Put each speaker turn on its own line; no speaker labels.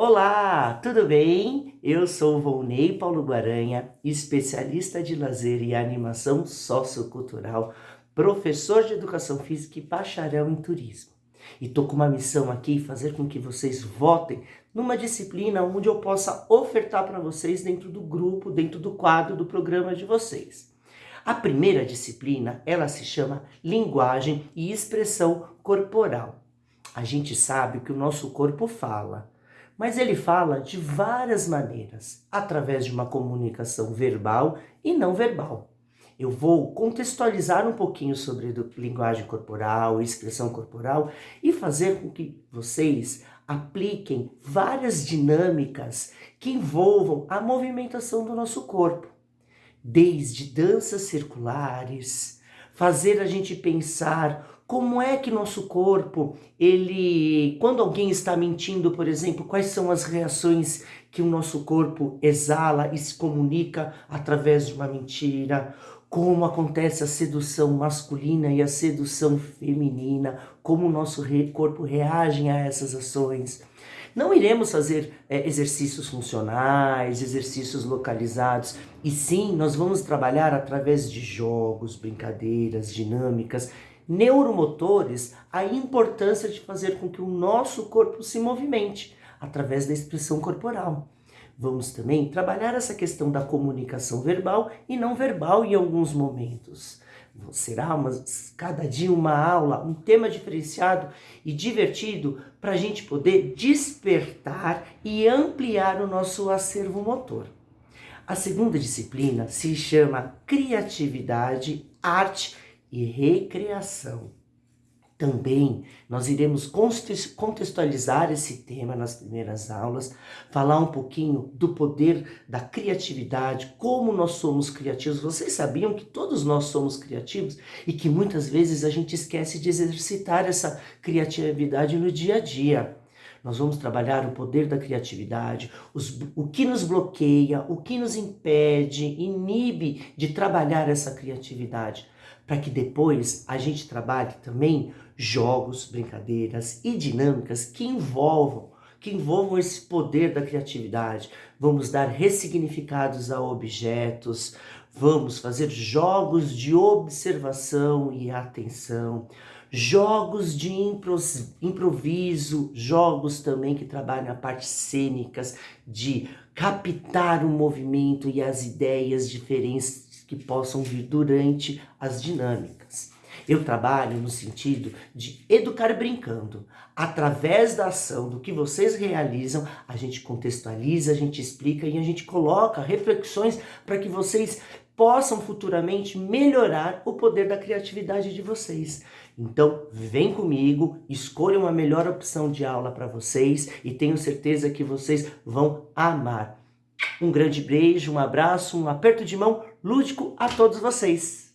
Olá, tudo bem? Eu sou Volney Paulo Guaranha, especialista de lazer e animação sociocultural, professor de educação física e bacharel em turismo. E tô com uma missão aqui, fazer com que vocês votem numa disciplina onde eu possa ofertar para vocês dentro do grupo, dentro do quadro do programa de vocês. A primeira disciplina, ela se chama Linguagem e Expressão Corporal. A gente sabe que o nosso corpo fala, mas ele fala de várias maneiras, através de uma comunicação verbal e não verbal. Eu vou contextualizar um pouquinho sobre linguagem corporal, expressão corporal e fazer com que vocês apliquem várias dinâmicas que envolvam a movimentação do nosso corpo. Desde danças circulares, fazer a gente pensar como é que nosso corpo, ele, quando alguém está mentindo, por exemplo, quais são as reações que o nosso corpo exala e se comunica através de uma mentira? Como acontece a sedução masculina e a sedução feminina? Como o nosso corpo reage a essas ações? Não iremos fazer é, exercícios funcionais, exercícios localizados, e sim, nós vamos trabalhar através de jogos, brincadeiras, dinâmicas, neuromotores a importância de fazer com que o nosso corpo se movimente através da expressão corporal. Vamos também trabalhar essa questão da comunicação verbal e não verbal em alguns momentos. Será uma, cada dia uma aula, um tema diferenciado e divertido para a gente poder despertar e ampliar o nosso acervo motor. A segunda disciplina se chama Criatividade, Arte e recreação. Também nós iremos contextualizar esse tema nas primeiras aulas, falar um pouquinho do poder da criatividade, como nós somos criativos. Vocês sabiam que todos nós somos criativos e que muitas vezes a gente esquece de exercitar essa criatividade no dia a dia. Nós vamos trabalhar o poder da criatividade, os, o que nos bloqueia, o que nos impede, inibe de trabalhar essa criatividade para que depois a gente trabalhe também jogos, brincadeiras e dinâmicas que envolvam que envolvam esse poder da criatividade. Vamos dar ressignificados a objetos, vamos fazer jogos de observação e atenção, jogos de improviso, jogos também que trabalham a parte cênicas, de captar o movimento e as ideias diferentes que possam vir durante as dinâmicas. Eu trabalho no sentido de educar brincando. Através da ação, do que vocês realizam, a gente contextualiza, a gente explica e a gente coloca reflexões para que vocês possam futuramente melhorar o poder da criatividade de vocês. Então, vem comigo, escolha uma melhor opção de aula para vocês e tenho certeza que vocês vão amar. Um grande beijo, um abraço, um aperto de mão lúdico a todos vocês.